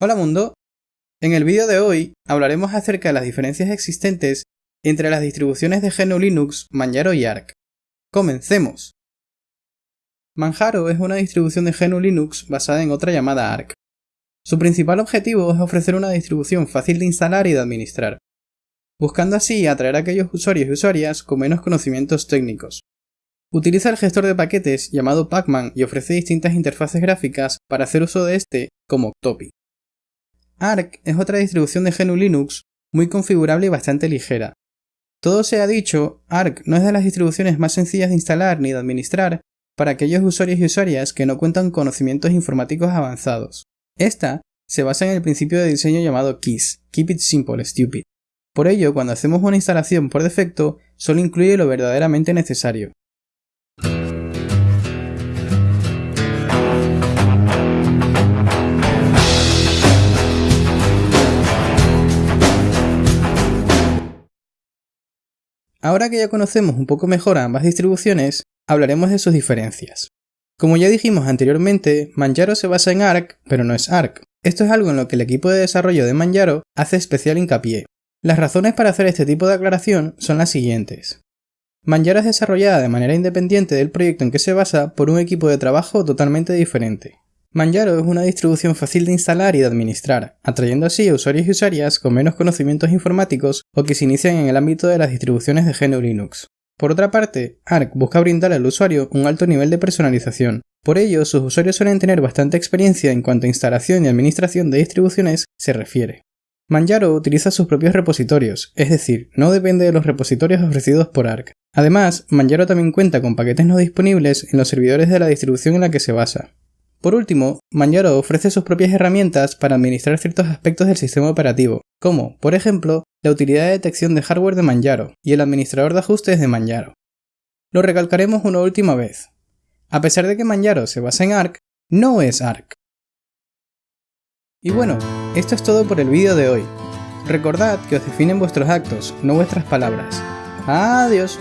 Hola mundo. En el vídeo de hoy hablaremos acerca de las diferencias existentes entre las distribuciones de GNU Linux, Manjaro y Arc. ¡Comencemos! Manjaro es una distribución de GNU Linux basada en otra llamada Arc. Su principal objetivo es ofrecer una distribución fácil de instalar y de administrar, buscando así atraer a aquellos usuarios y usuarias con menos conocimientos técnicos. Utiliza el gestor de paquetes llamado Pacman y ofrece distintas interfaces gráficas para hacer uso de este como Octopi. Arc es otra distribución de GNU Linux muy configurable y bastante ligera. Todo se ha dicho, Arc no es de las distribuciones más sencillas de instalar ni de administrar para aquellos usuarios y usuarias que no cuentan conocimientos informáticos avanzados. Esta se basa en el principio de diseño llamado KISS, Keep It Simple Stupid. Por ello, cuando hacemos una instalación por defecto, solo incluye lo verdaderamente necesario. Ahora que ya conocemos un poco mejor a ambas distribuciones, hablaremos de sus diferencias. Como ya dijimos anteriormente, Manjaro se basa en Arc, pero no es Arc. Esto es algo en lo que el equipo de desarrollo de Manjaro hace especial hincapié. Las razones para hacer este tipo de aclaración son las siguientes. Manjaro es desarrollada de manera independiente del proyecto en que se basa por un equipo de trabajo totalmente diferente. Manjaro es una distribución fácil de instalar y de administrar, atrayendo así a usuarios y usuarias con menos conocimientos informáticos o que se inician en el ámbito de las distribuciones de GNU Linux. Por otra parte, Arc busca brindar al usuario un alto nivel de personalización. Por ello, sus usuarios suelen tener bastante experiencia en cuanto a instalación y administración de distribuciones se refiere. Manjaro utiliza sus propios repositorios, es decir, no depende de los repositorios ofrecidos por Arc. Además, Manjaro también cuenta con paquetes no disponibles en los servidores de la distribución en la que se basa. Por último, Manjaro ofrece sus propias herramientas para administrar ciertos aspectos del sistema operativo, como, por ejemplo, la utilidad de detección de hardware de Manjaro y el administrador de ajustes de Manjaro. Lo recalcaremos una última vez. A pesar de que Manjaro se basa en Arc, no es Arc. Y bueno, esto es todo por el vídeo de hoy. Recordad que os definen vuestros actos, no vuestras palabras. Adiós.